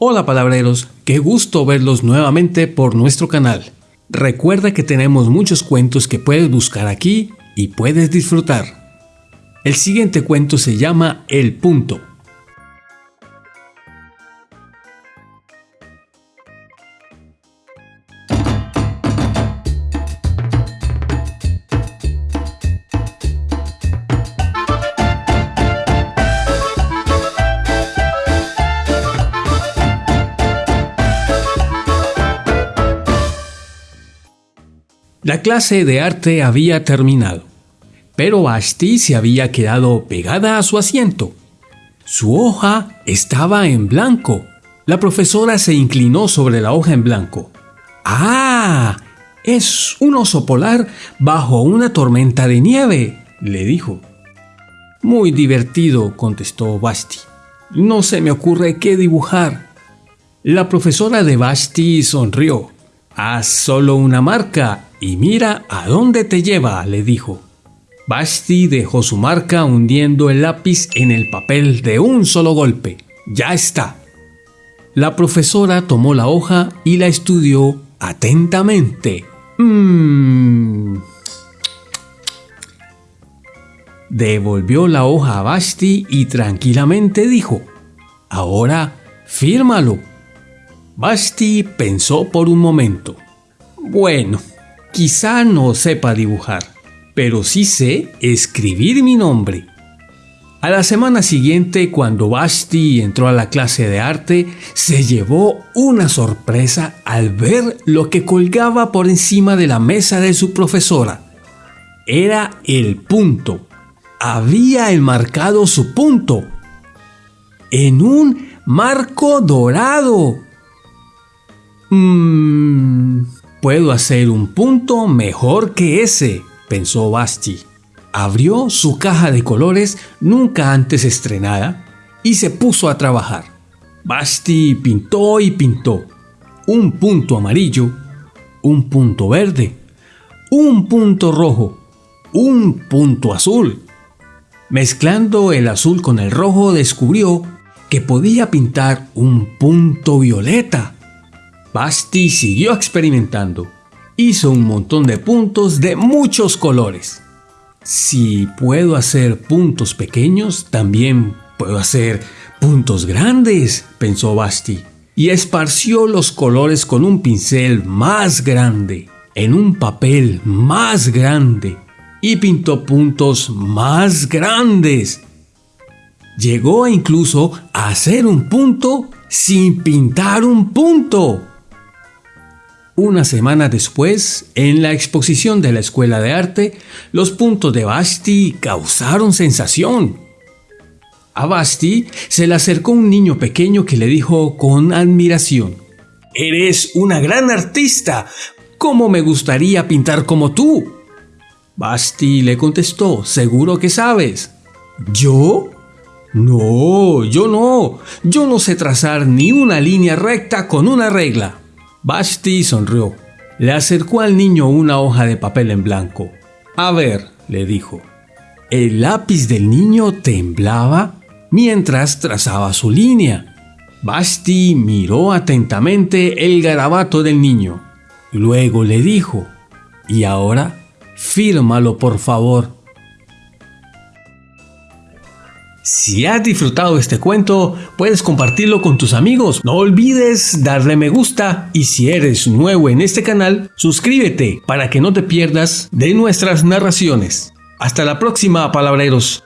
Hola palabreros, qué gusto verlos nuevamente por nuestro canal. Recuerda que tenemos muchos cuentos que puedes buscar aquí y puedes disfrutar. El siguiente cuento se llama El Punto. La clase de arte había terminado, pero Basti se había quedado pegada a su asiento. Su hoja estaba en blanco. La profesora se inclinó sobre la hoja en blanco. ¡Ah! Es un oso polar bajo una tormenta de nieve, le dijo. Muy divertido, contestó Basti. No se me ocurre qué dibujar. La profesora de Basti sonrió. Haz solo una marca y mira a dónde te lleva, le dijo. Basti dejó su marca hundiendo el lápiz en el papel de un solo golpe. Ya está. La profesora tomó la hoja y la estudió atentamente. Mmm. Devolvió la hoja a Basti y tranquilamente dijo, Ahora, fírmalo. Basti pensó por un momento. Bueno, Quizá no sepa dibujar, pero sí sé escribir mi nombre. A la semana siguiente, cuando Basti entró a la clase de arte, se llevó una sorpresa al ver lo que colgaba por encima de la mesa de su profesora. Era el punto. Había enmarcado su punto en un marco dorado. Mmm Puedo hacer un punto mejor que ese, pensó Basti. Abrió su caja de colores nunca antes estrenada y se puso a trabajar. Basti pintó y pintó. Un punto amarillo, un punto verde, un punto rojo, un punto azul. Mezclando el azul con el rojo descubrió que podía pintar un punto violeta Basti siguió experimentando. Hizo un montón de puntos de muchos colores. Si puedo hacer puntos pequeños, también puedo hacer puntos grandes, pensó Basti, y esparció los colores con un pincel más grande, en un papel más grande, y pintó puntos más grandes. Llegó incluso a hacer un punto sin pintar un punto. Una semana después, en la exposición de la Escuela de Arte, los puntos de Basti causaron sensación. A Basti se le acercó un niño pequeño que le dijo con admiración, Eres una gran artista. ¿Cómo me gustaría pintar como tú? Basti le contestó, seguro que sabes. ¿Yo? No, yo no. Yo no sé trazar ni una línea recta con una regla. Basti sonrió. Le acercó al niño una hoja de papel en blanco. A ver, le dijo. El lápiz del niño temblaba mientras trazaba su línea. Basti miró atentamente el garabato del niño. Luego le dijo, ¿y ahora? Fírmalo por favor. Si has disfrutado este cuento, puedes compartirlo con tus amigos. No olvides darle me gusta y si eres nuevo en este canal, suscríbete para que no te pierdas de nuestras narraciones. Hasta la próxima, palabreros.